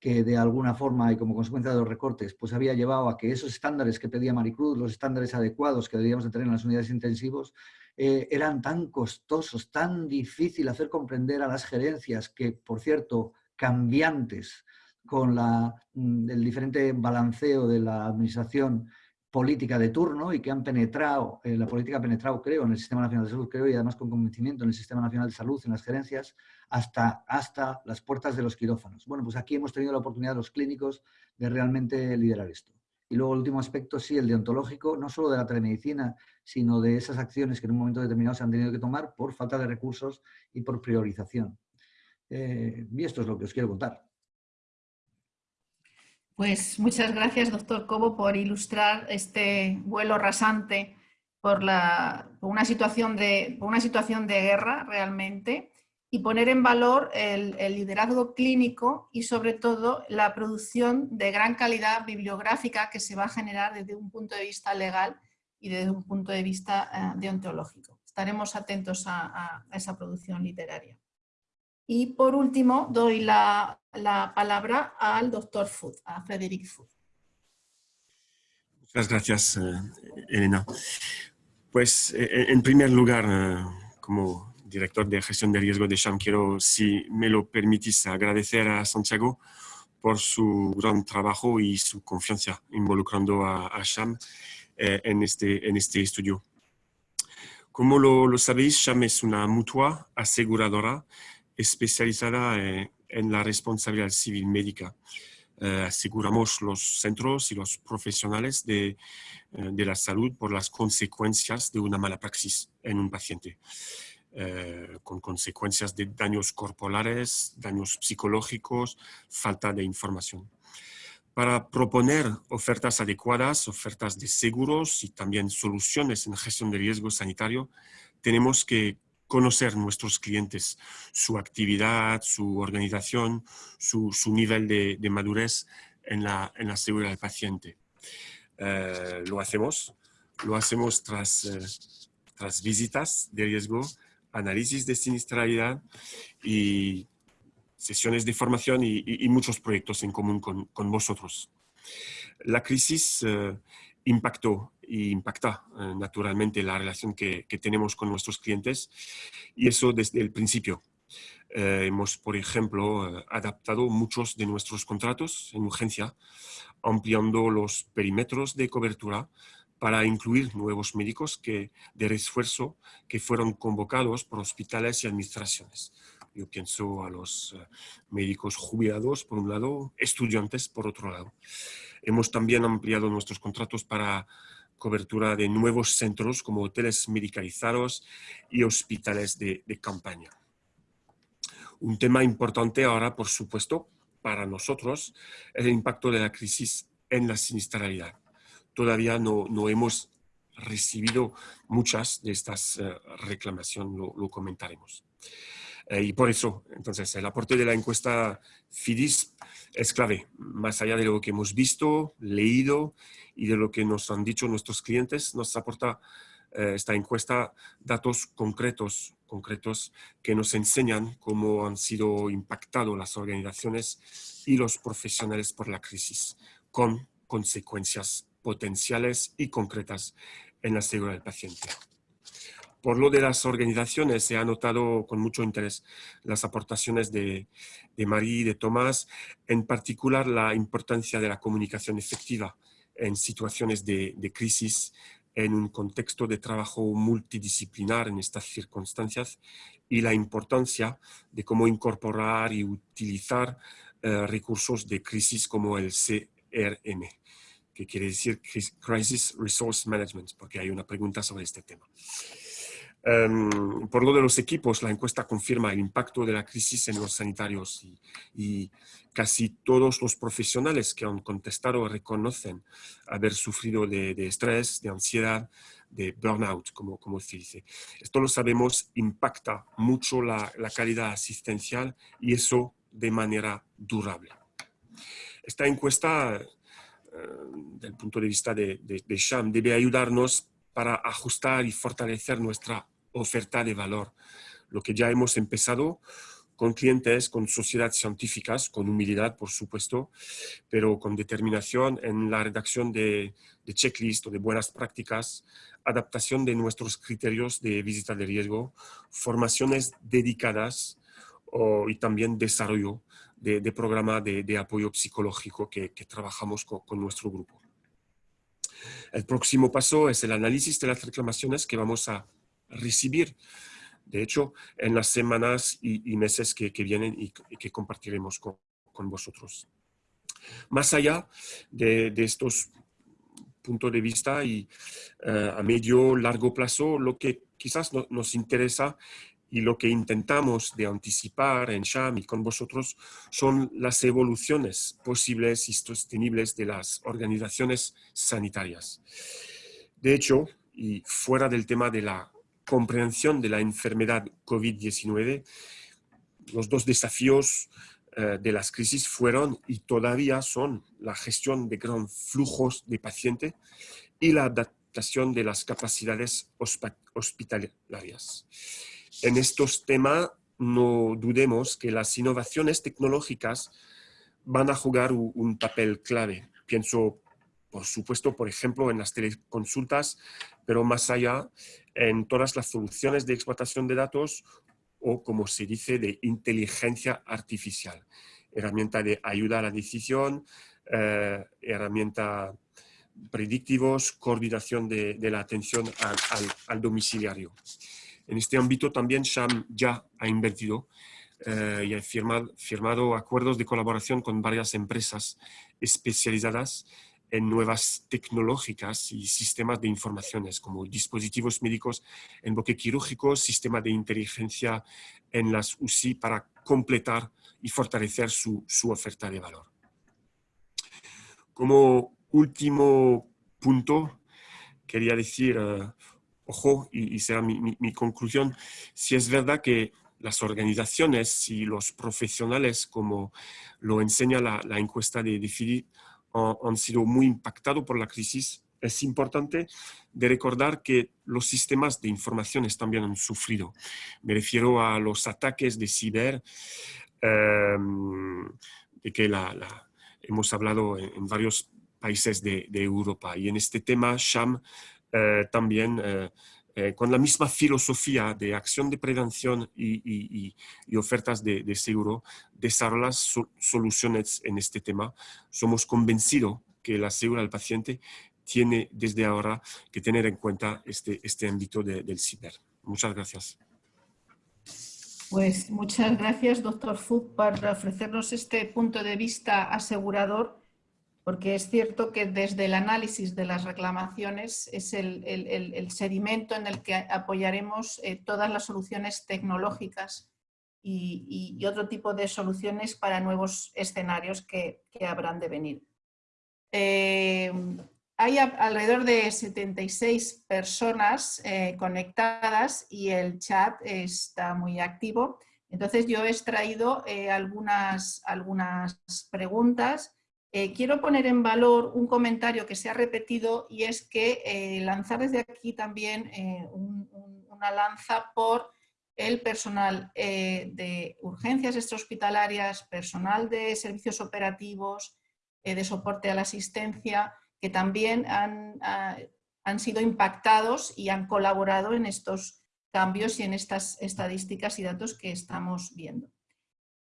que de alguna forma y como consecuencia de los recortes, pues había llevado a que esos estándares que pedía Maricruz, los estándares adecuados que deberíamos de tener en las unidades intensivos, eh, eran tan costosos, tan difícil hacer comprender a las gerencias que, por cierto, cambiantes con la, mm, el diferente balanceo de la administración política de turno y que han penetrado, eh, la política ha penetrado, creo, en el Sistema Nacional de Salud, creo, y además con convencimiento en el Sistema Nacional de Salud, en las gerencias, hasta, hasta las puertas de los quirófanos. Bueno, pues aquí hemos tenido la oportunidad los clínicos de realmente liderar esto. Y luego el último aspecto, sí, el deontológico, no solo de la telemedicina, sino de esas acciones que en un momento determinado se han tenido que tomar por falta de recursos y por priorización. Eh, y esto es lo que os quiero contar. Pues muchas gracias, doctor Cobo, por ilustrar este vuelo rasante por, la, una, situación de, por una situación de guerra realmente y poner en valor el, liderazgo clínico y sobre todo la producción de gran calidad bibliográfica que se va a generar desde un punto de vista legal y desde un punto de vista eh, deontológico. Estaremos atentos a, esa producción literaria. Y por último doy la, palabra al doctor Food, a Frederick Food. Muchas gracias, eh, Elena. Pues eh, en primer lugar, como director de gestión de riesgo de SHAM, quiero, si me lo permitís, agradecer a Santiago por su gran trabajo y su confianza involucrando a, SHAM eh, en, este, en este estudio. Como lo, sabéis, SHAM es una mutua aseguradora especializada eh, en la responsabilidad civil médica. Eh, aseguramos los centros y los profesionales de, de la salud por las consecuencias de una mala praxis en un paciente. Eh, con consecuencias de daños corporales, daños psicológicos, falta de información. Para proponer ofertas adecuadas, ofertas de seguros y también soluciones en gestión de riesgo sanitario, tenemos que conocer nuestros clientes, su actividad, su organización, su, nivel de, madurez en la, en la, seguridad del paciente. Eh, lo hacemos, lo hacemos tras, eh, tras visitas de riesgo análisis de siniestralidad y sesiones de formación y, muchos proyectos en común con, con vosotros. La crisis eh, impactó e impacta eh, naturalmente la relación que, tenemos con nuestros clientes y eso desde el principio. Eh, hemos, por ejemplo, adaptado muchos de nuestros contratos en urgencia, ampliando los perímetros de cobertura para incluir nuevos médicos que, de refuerzo que fueron convocados por hospitales y administraciones. Yo pienso a los eh, médicos jubilados, por un lado, estudiantes, por otro lado. Hemos también ampliado nuestros contratos para cobertura de nuevos centros como hoteles medicalizados y hospitales de, campaña. Un tema importante ahora, por supuesto, para nosotros, es el impacto de la crisis en la siniestralidad. Todavía no, no hemos recibido muchas de estas uh, reclamaciones, lo comentaremos. Eh, y por eso, entonces, el aporte de la encuesta FIDIS es clave, más allá de lo que hemos visto, leído y de lo que nos han dicho nuestros clientes, nos aporta eh, esta encuesta datos concretos, concretos que nos enseñan cómo han sido impactados las organizaciones y los profesionales por la crisis, con consecuencias potenciales y concretas en la seguridad del paciente. Por lo de las organizaciones, se ha notado con mucho interés las aportaciones de, de Marie y de Tomás, en particular la importancia de la comunicación efectiva en situaciones de, crisis, en un contexto de trabajo multidisciplinar en estas circunstancias y la importancia de cómo incorporar y utilizar uh, recursos de crisis como el CRM, que quiere decir Crisis Resource Management, porque hay una pregunta sobre este tema. Um, por lo de los equipos, la encuesta confirma el impacto de la crisis en los sanitarios y, y, casi todos los profesionales que han contestado reconocen haber sufrido de, de estrés, de ansiedad, de burnout, como, como se dice. Esto lo sabemos, impacta mucho la, la calidad asistencial y eso de manera durable. Esta encuesta, uh, del punto de vista de, de, de SHAM, debe ayudarnos para ajustar y fortalecer nuestra oferta de valor. Lo que ya hemos empezado con clientes, con sociedades científicas, con humildad, por supuesto, pero con determinación en la redacción de, checklist o de buenas prácticas, adaptación de nuestros criterios de visita de riesgo, formaciones dedicadas y también desarrollo de, de programa de, apoyo psicológico que, trabajamos con nuestro grupo. El próximo paso es el análisis de las reclamaciones que vamos a recibir. De hecho, en las semanas y, y meses que, que, vienen y que compartiremos con, con vosotros. Más allá de, de, estos puntos de vista y uh, a medio largo plazo, lo que quizás no, nos interesa y lo que intentamos de anticipar en SHAM y con vosotros son las evoluciones posibles y sostenibles de las organizaciones sanitarias. De hecho, y fuera del tema de la comprensión de la enfermedad COVID-19, los dos desafíos eh, de las crisis fueron y todavía son la gestión de gran flujos de pacientes y la adaptación de las capacidades hospitalarias. En estos temas no dudemos que las innovaciones tecnológicas van a jugar un papel clave. Pienso, por supuesto, por ejemplo, en las teleconsultas, pero más allá, en todas las soluciones de explotación de datos o, como se dice, de inteligencia artificial. Herramienta de ayuda a la decisión, eh, herramienta predictivos, coordinación de, la atención al, domiciliario. En este ámbito también SHAM ya ha invertido eh, y ha firmado, acuerdos de colaboración con varias empresas especializadas en nuevas tecnológicas y sistemas de informaciones como dispositivos médicos en bloque quirúrgico, sistema de inteligencia en las UCI para completar y fortalecer su, oferta de valor. Como último punto, quería decir, uh, ojo, y, y será mi, mi, mi, conclusión, si es verdad que las organizaciones y los profesionales, como lo enseña la, la encuesta de, de FIDI, han sido muy impactados por la crisis, es importante de recordar que los sistemas de informaciones también han sufrido. Me refiero a los ataques de ciber, eh, de que la, la, hemos hablado en, en varios países de, de, Europa. Y en este tema, Sham también eh, eh, con la misma filosofía de acción de prevención y, ofertas de, seguro, desarrollar so, soluciones en este tema. Somos convencidos que la seguridad del paciente tiene desde ahora que tener en cuenta este, este ámbito del ciber. Muchas gracias. Pues muchas gracias, doctor Fug, por ofrecernos este punto de vista asegurador, porque es cierto que desde el análisis de las reclamaciones es el, sedimento en el que apoyaremos eh, todas las soluciones tecnológicas y, otro tipo de soluciones para nuevos escenarios que, habrán de venir. Eh, hay alrededor de 76 personas eh, conectadas y el chat está muy activo. Entonces yo he extraído algunas, algunas preguntas. Eh, quiero poner en valor un comentario que se ha repetido y es que lanzar desde aquí también una lanza por el personal de urgencias extrahospitalarias, personal de servicios operativos, de soporte a la asistencia, que también ah, han, sido impactados y han colaborado en estos cambios y en estas estadísticas y datos que estamos viendo.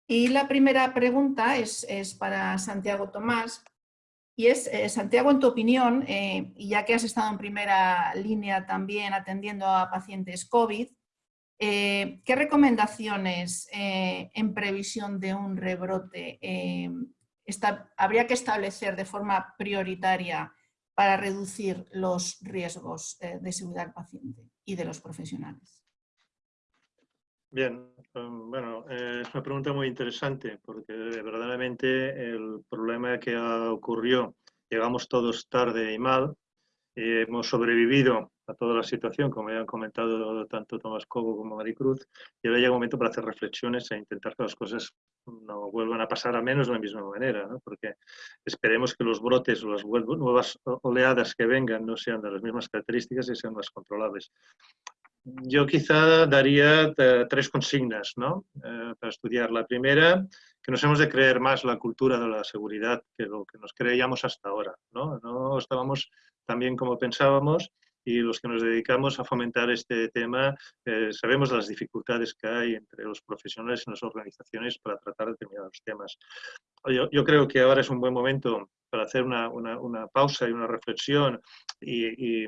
Y la primera pregunta es, para Santiago Tomás, y es, eh, Santiago, en tu opinión, eh, ya que has estado en primera línea también atendiendo a pacientes COVID, eh, ¿qué recomendaciones en previsión de un rebrote habría que establecer de forma prioritaria para reducir los riesgos eh, de seguridad del paciente y de los profesionales. Bien, um, bueno, eh, es una pregunta muy interesante porque verdaderamente el problema que ocurrió, llegamos todos tarde y mal, hemos sobrevivido a toda la situación, como ya han comentado tanto Tomás Cobo como Maricruz, y ahora llega un momento para hacer reflexiones e intentar que las cosas no vuelvan a pasar al menos de la misma manera, porque esperemos que los brotes o las nuevas oleadas que vengan no sean de las mismas características y sean más controlables. Yo quizá daría eh, tres consignas ¿no? Eh, para estudiar. La primera, que nos hemos de creer más la cultura de la seguridad que lo que nos creíamos hasta ahora. No, no estábamos tan bien como pensábamos y los que nos dedicamos a fomentar este tema eh, sabemos las dificultades que hay entre los profesionales y las organizaciones para tratar determinados temas. Yo, yo creo que ahora es un buen momento para hacer una, una, pausa y una reflexión y, y,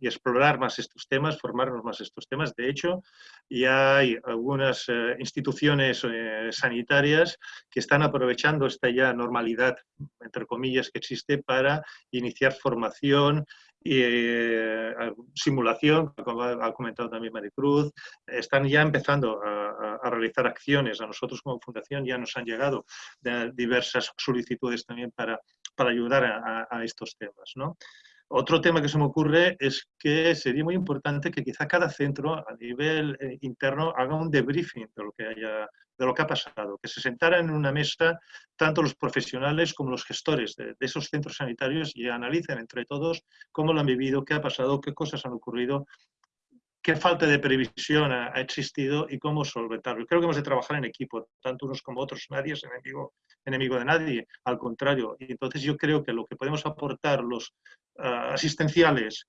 explorar más estos temas, formarnos más estos temas. De hecho, ya hay algunas eh, instituciones eh, sanitarias que están aprovechando esta ya normalidad, entre comillas, que existe para iniciar formación y eh, simulación, como ha comentado también Maricruz, están ya empezando a, realizar acciones. A nosotros como fundación ya nos han llegado diversas solicitudes también para, para ayudar a, estos temas. ¿no? Otro tema que se me ocurre es que sería muy importante que quizá cada centro a nivel eh, interno haga un debriefing de lo que haya de lo que ha pasado, que se sentaran en una mesa tanto los profesionales como los gestores de, esos centros sanitarios y analicen entre todos cómo lo han vivido, qué ha pasado, qué cosas han ocurrido, qué falta de previsión ha, existido y cómo solventarlo. Creo que hemos de trabajar en equipo, tanto unos como otros, nadie es enemigo, enemigo de nadie, al contrario. Y entonces yo creo que lo que podemos aportar los ah, asistenciales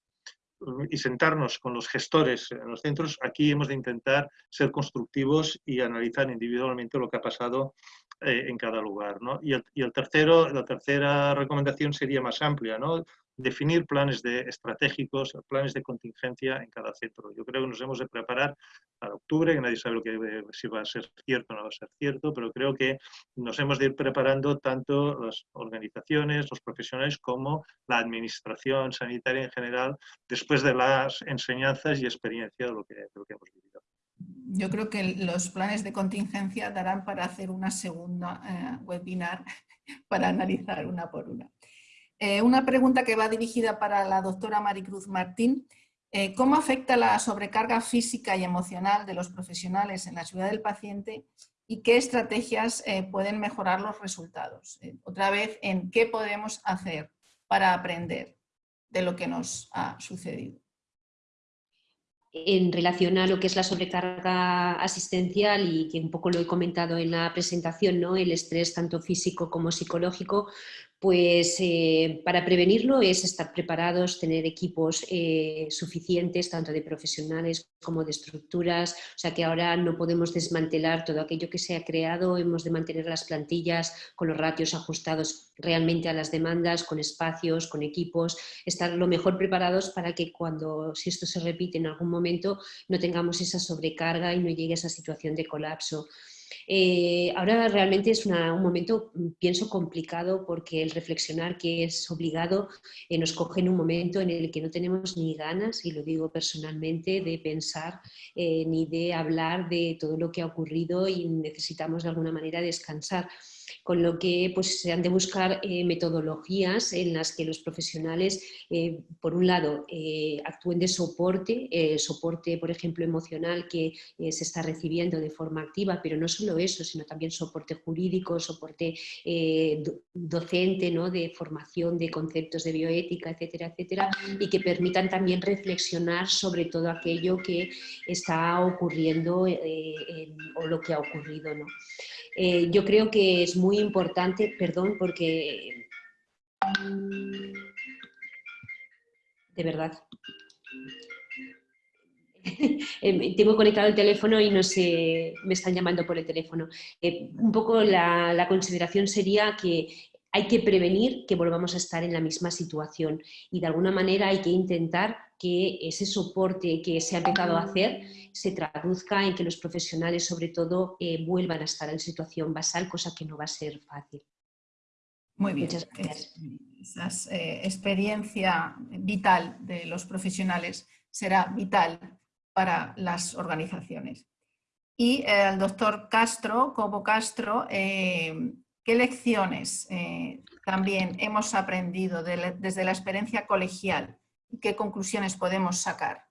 y sentarnos con los gestores en los centros, aquí hemos de intentar ser constructivos y analizar individualmente lo que ha pasado eh, en cada lugar. ¿no? Y, y el tercero, la tercera recomendación sería más amplia, ¿no? Definir planes de, estratégicos, planes de contingencia en cada centro. Yo creo que nos hemos de preparar para octubre, que nadie sabe lo que, si va a ser cierto o no va a ser cierto, pero creo que nos hemos de ir preparando tanto las organizaciones, los profesionales, como la administración sanitaria en general, después de las enseñanzas y experiencia de lo que, hemos vivido. Yo creo que los planes de contingencia darán para hacer una segunda eh, webinar para analizar una por una. Eh, una pregunta que va dirigida para la doctora Maricruz Martín. Eh, ¿Cómo afecta la sobrecarga física y emocional de los profesionales en la seguridad del paciente y qué estrategias eh, pueden mejorar los resultados? otra vez, ¿en qué podemos hacer para aprender de lo que nos ha sucedido? en relación a lo que es la sobrecarga asistencial y que un poco lo he comentado en la presentación, ¿no? el estrés tanto físico como psicológico, Pues eh, para prevenirlo es estar preparados, tener equipos eh, suficientes, tanto de profesionales como de estructuras, o sea que ahora no podemos desmantelar todo aquello que se ha creado, hemos de mantener las plantillas con los ratios ajustados realmente a las demandas, con espacios, con equipos, estar lo mejor preparados para que cuando, si esto se repite en algún momento, no tengamos esa sobrecarga y no llegue a esa situación de colapso. Eh, ahora realmente es un momento, mm, pienso, complicado porque el reflexionar que es obligado eh, nos coge en un momento en el que no tenemos ni ganas, y lo digo personalmente, de pensar eh, ni de hablar de todo lo que ha ocurrido y necesitamos de alguna manera descansar con lo que pues, se han de buscar eh, metodologías en las que los profesionales, eh, por un lado, eh, actúen de soporte, soporte, por ejemplo, emocional que se está recibiendo de forma activa, pero no solo eso, sino también soporte jurídico, soporte docente, ¿no? de formación de conceptos de bioética, etcétera, etcétera, y que permitan también reflexionar sobre todo aquello que está ocurriendo o lo que ha ocurrido. ¿no? Eh, yo creo que es muy importante, perdón, porque de verdad. Eh, tengo conectado el teléfono y no sé, me están llamando por el teléfono. Eh, un poco la, consideración sería que hay que prevenir que volvamos a estar en la misma situación y de alguna manera hay que intentar que ese soporte que se ha empezado a hacer se traduzca en que los profesionales sobre todo eh, vuelvan a estar en situación basal, cosa que no va a ser fácil. Muy bien. Muchas gracias. Esa eh, experiencia vital de los profesionales será vital para las organizaciones. Y eh, al doctor Castro, Cobo Castro, ¿Qué lecciones eh, también hemos aprendido desde la experiencia colegial y qué conclusiones podemos sacar?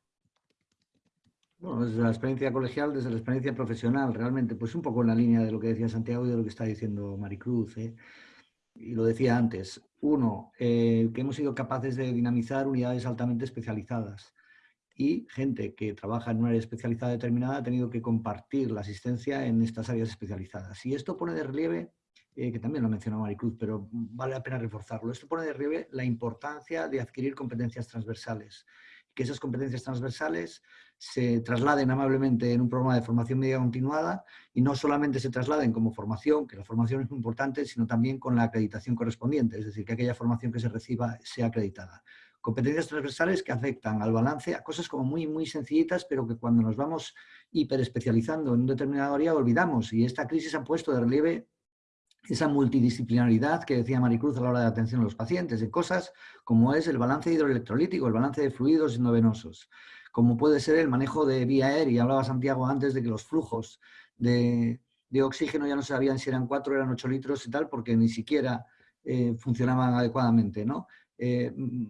Bueno, desde la experiencia colegial, desde la experiencia profesional, realmente, pues un poco en la línea de lo que decía Santiago y de lo que está diciendo Maricruz. ¿eh? Y lo decía antes. Uno, eh, que hemos sido capaces de dinamizar unidades altamente especializadas y gente que trabaja en una área especializada determinada ha tenido que compartir la asistencia en estas áreas especializadas. Y esto pone de relieve eh, que también lo mencionó Maricruz, pero vale la pena reforzarlo. Esto pone de relieve la importancia de adquirir competencias transversales, que esas competencias transversales se trasladen amablemente en un programa de formación media continuada y no solamente se trasladen como formación, que la formación es muy importante, sino también con la acreditación correspondiente, es decir, que aquella formación que se reciba sea acreditada. Competencias transversales que afectan al balance a cosas como muy, muy sencillitas, pero que cuando nos vamos hiperespecializando en un determinado área olvidamos y esta crisis ha puesto de relieve esa multidisciplinaridad que decía Maricruz a la hora de atención a los pacientes, de cosas como es el balance hidroelectrolítico, el balance de fluidos endovenosos, como puede ser el manejo de vía aérea. Hablaba Santiago antes de que los flujos de, oxígeno ya no sabían si eran 4 o eran 8 litros y tal, porque ni siquiera eh, funcionaban adecuadamente. ¿no? Eh, mm,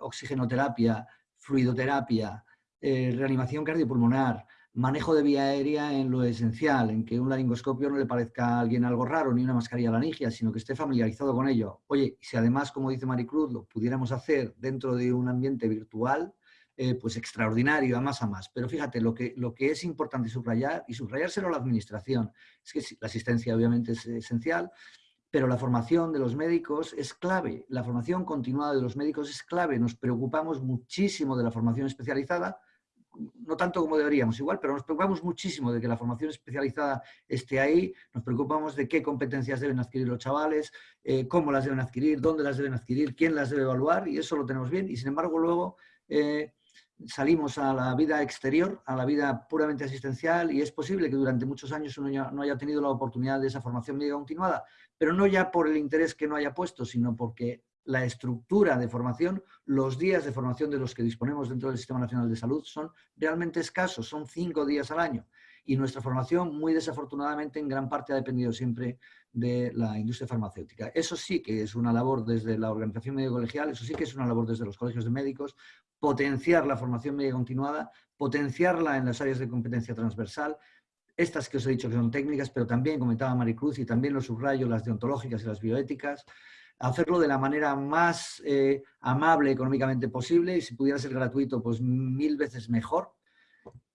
oxigenoterapia, fluidoterapia, eh, reanimación cardiopulmonar, manejo de vía aérea en lo esencial, en que un laringoscopio no le parezca a alguien algo raro, ni una mascarilla laringia, sino que esté familiarizado con ello. Oye, si además, como dice Maricruz, lo pudiéramos hacer dentro de un ambiente virtual, eh, pues extraordinario, a más a más. Pero fíjate, lo que, lo que es importante subrayar, y subrayárselo a la administración, es que la asistencia obviamente es esencial, pero la formación de los médicos es clave, la formación continuada de los médicos es clave, nos preocupamos muchísimo de la formación especializada, no tanto como deberíamos igual, pero nos preocupamos muchísimo de que la formación especializada esté ahí, nos preocupamos de qué competencias deben adquirir los chavales, eh, cómo las deben adquirir, dónde las deben adquirir, quién las debe evaluar y eso lo tenemos bien y sin embargo luego eh, salimos a la vida exterior, a la vida puramente asistencial y es posible que durante muchos años uno no haya tenido la oportunidad de esa formación médica continuada, pero no ya por el interés que no haya puesto, sino porque la estructura de formación, los días de formación de los que disponemos dentro del Sistema Nacional de Salud son realmente escasos, son cinco días al año. Y nuestra formación, muy desafortunadamente, en gran parte ha dependido siempre de la industria farmacéutica. Eso sí que es una labor desde la organización médico-colegial, eso sí que es una labor desde los colegios de médicos, potenciar la formación médica continuada, potenciarla en las áreas de competencia transversal, estas que os he dicho que son técnicas, pero también comentaba Maricruz y también los subrayo, las deontológicas y las bioéticas, hacerlo de la manera más eh, amable económicamente posible y si pudiera ser gratuito, pues mil veces mejor.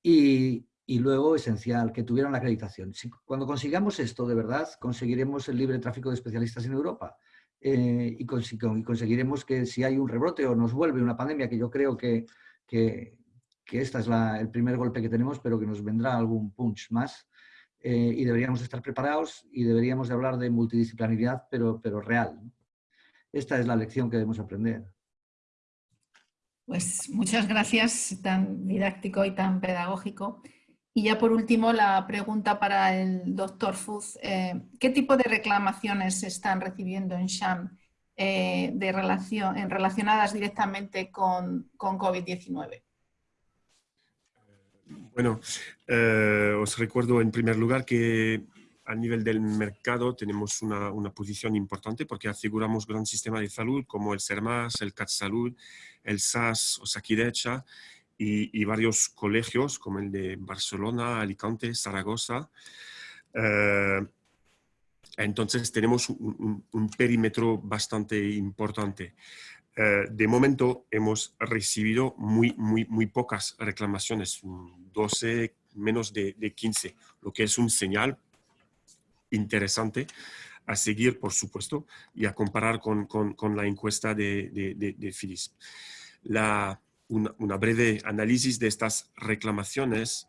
Y, luego, esencial, que tuvieran la acreditación. cuando consigamos esto, de verdad, conseguiremos el libre tráfico de especialistas en Europa. eh, y, conseguiremos que si hay un rebrote o nos vuelve una pandemia, que yo creo que, que, que este es el primer golpe que tenemos, pero que nos vendrá algún punch más, eh, y deberíamos estar preparados y deberíamos de hablar de multidisciplinaridad, pero, pero real. Esta es la lección que debemos aprender. Pues muchas gracias, tan didáctico y tan pedagógico. Y ya por último, la pregunta para el doctor Fuz. Eh, ¿Qué tipo de reclamaciones se están recibiendo en SHAM eh, de relación, en relacionadas directamente con, con COVID-19? Bueno, eh, os recuerdo en primer lugar que a nivel del mercado tenemos una, una, posición importante porque aseguramos gran sistema de salud como el SERMAS, el CAT Salud, el SAS o Sakidecha y, y, varios colegios como el de Barcelona, Alicante, Zaragoza. Eh, entonces tenemos un, un, perímetro bastante importante. Eh, de momento hemos recibido muy, muy, muy pocas reclamaciones, 12, menos de, de 15, lo que es un señal interesante a seguir, por supuesto, y a comparar con, con, la encuesta de, de, de Phyllis. La, una, breve análisis de estas reclamaciones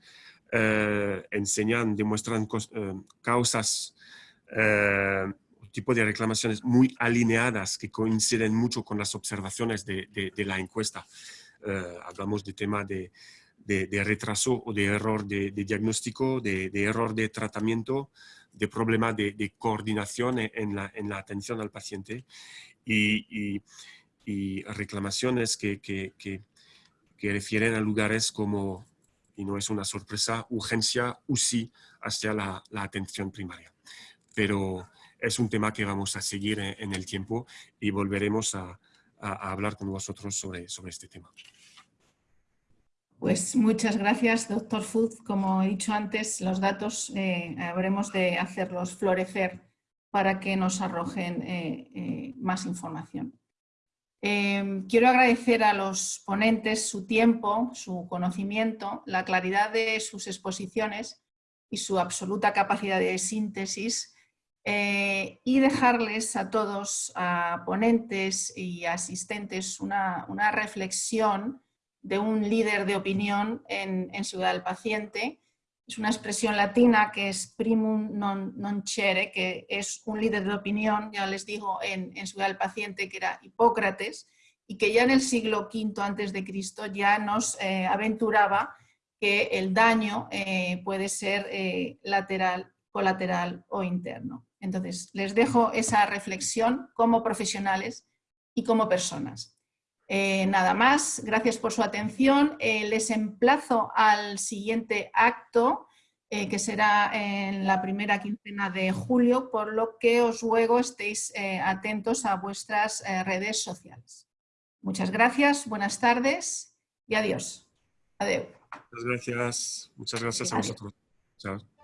eh, enseñan, demuestran eh, causas, eh, tipo de reclamaciones muy alineadas que coinciden mucho con las observaciones de, de, la encuesta. Eh, hablamos de tema de, de, retraso o de error de, diagnóstico, de, error de tratamiento, de problema de, coordinación en la, en la, atención al paciente y, y, reclamaciones que, que, que, que, refieren a lugares como, y no es una sorpresa, urgencia UCI hacia la, la atención primaria. Pero es un tema que vamos a seguir en, el tiempo y volveremos a, a, hablar con vosotros sobre, sobre este tema. Pues muchas gracias, doctor Food. Como he dicho antes, los datos eh, habremos de hacerlos florecer para que nos arrojen eh, eh, más información. quiero agradecer a los ponentes su tiempo, su conocimiento, la claridad de sus exposiciones y su absoluta capacidad de síntesis y dejarles a todos, a ponentes y asistentes, una reflexión de un líder de opinión en, Ciudad del Paciente. Es una expresión latina que es primum non, non chere, que es un líder de opinión, ya les digo, en, Ciudad del Paciente, que era Hipócrates, y que ya en el siglo V antes de Cristo ya nos eh, aventuraba que el daño eh, puede ser eh, lateral, colateral o interno. Entonces, les dejo esa reflexión como profesionales y como personas. Eh, nada más, gracias por su atención. Eh, les emplazo al siguiente acto, eh, que será en la primera quincena de julio, por lo que os ruego estéis atentos a vuestras redes sociales. Muchas gracias, buenas tardes y adiós. Adiós. Muchas gracias. Muchas gracias a vosotros. Chao.